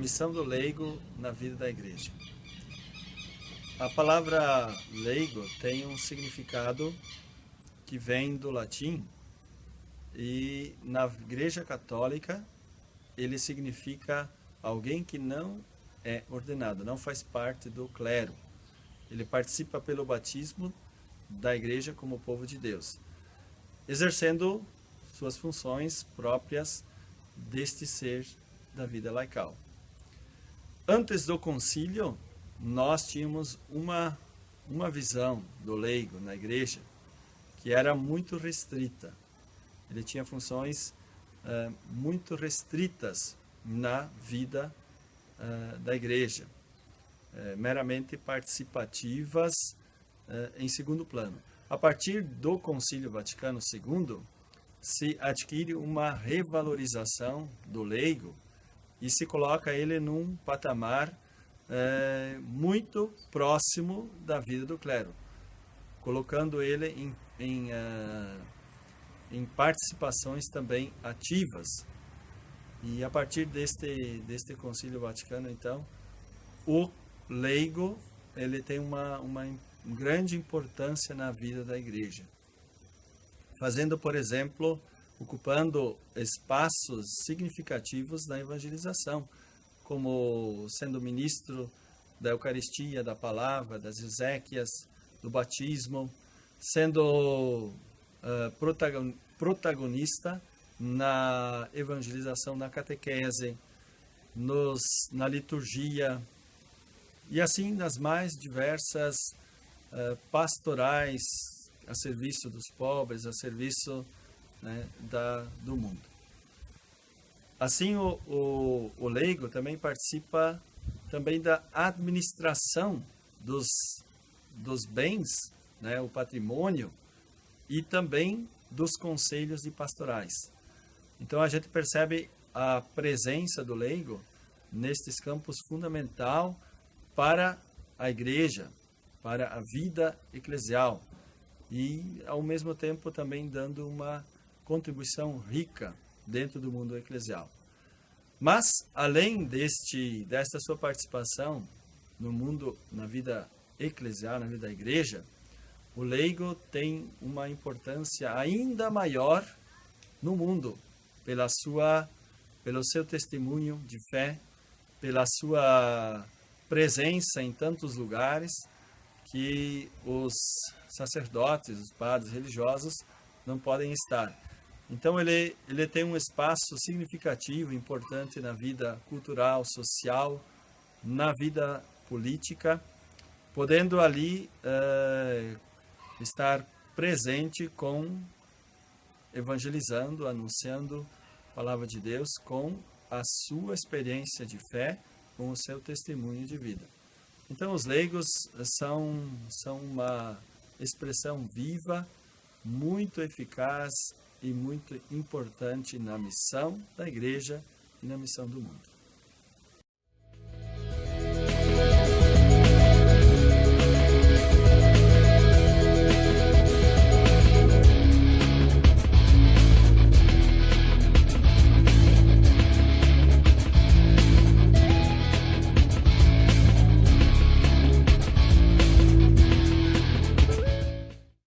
missão do leigo na vida da igreja. A palavra leigo tem um significado que vem do latim e na igreja católica ele significa alguém que não é ordenado, não faz parte do clero. Ele participa pelo batismo da igreja como povo de Deus, exercendo suas funções próprias deste ser da vida laical. Antes do concílio, nós tínhamos uma, uma visão do leigo na igreja que era muito restrita. Ele tinha funções uh, muito restritas na vida uh, da igreja, uh, meramente participativas em segundo plano. A partir do Concílio Vaticano II, se adquire uma revalorização do leigo e se coloca ele num patamar é, muito próximo da vida do clero, colocando ele em, em, uh, em participações também ativas. E a partir deste, deste Concílio Vaticano, então, o leigo ele tem uma, uma grande importância na vida da igreja. Fazendo, por exemplo, ocupando espaços significativos na evangelização, como sendo ministro da Eucaristia, da Palavra, das Ezequias, do batismo, sendo uh, protagonista na evangelização, na catequese, nos, na liturgia e assim nas mais diversas uh, pastorais a serviço dos pobres, a serviço né, da, do mundo. Assim, o, o, o leigo também participa também da administração dos, dos bens, né, o patrimônio, e também dos conselhos de pastorais. Então, a gente percebe a presença do leigo nestes campos fundamental para a igreja, para a vida eclesial e, ao mesmo tempo, também dando uma contribuição rica dentro do mundo eclesial. Mas, além deste, desta sua participação no mundo, na vida eclesial, na vida da igreja, o leigo tem uma importância ainda maior no mundo, pela sua, pelo seu testemunho de fé, pela sua presença em tantos lugares que os sacerdotes, os padres religiosos não podem estar. Então ele, ele tem um espaço significativo, importante na vida cultural, social, na vida política, podendo ali uh, estar presente com, evangelizando, anunciando a palavra de Deus com a sua experiência de fé, com o seu testemunho de vida. Então os leigos são, são uma expressão viva, muito eficaz e muito importante na missão da igreja e na missão do mundo.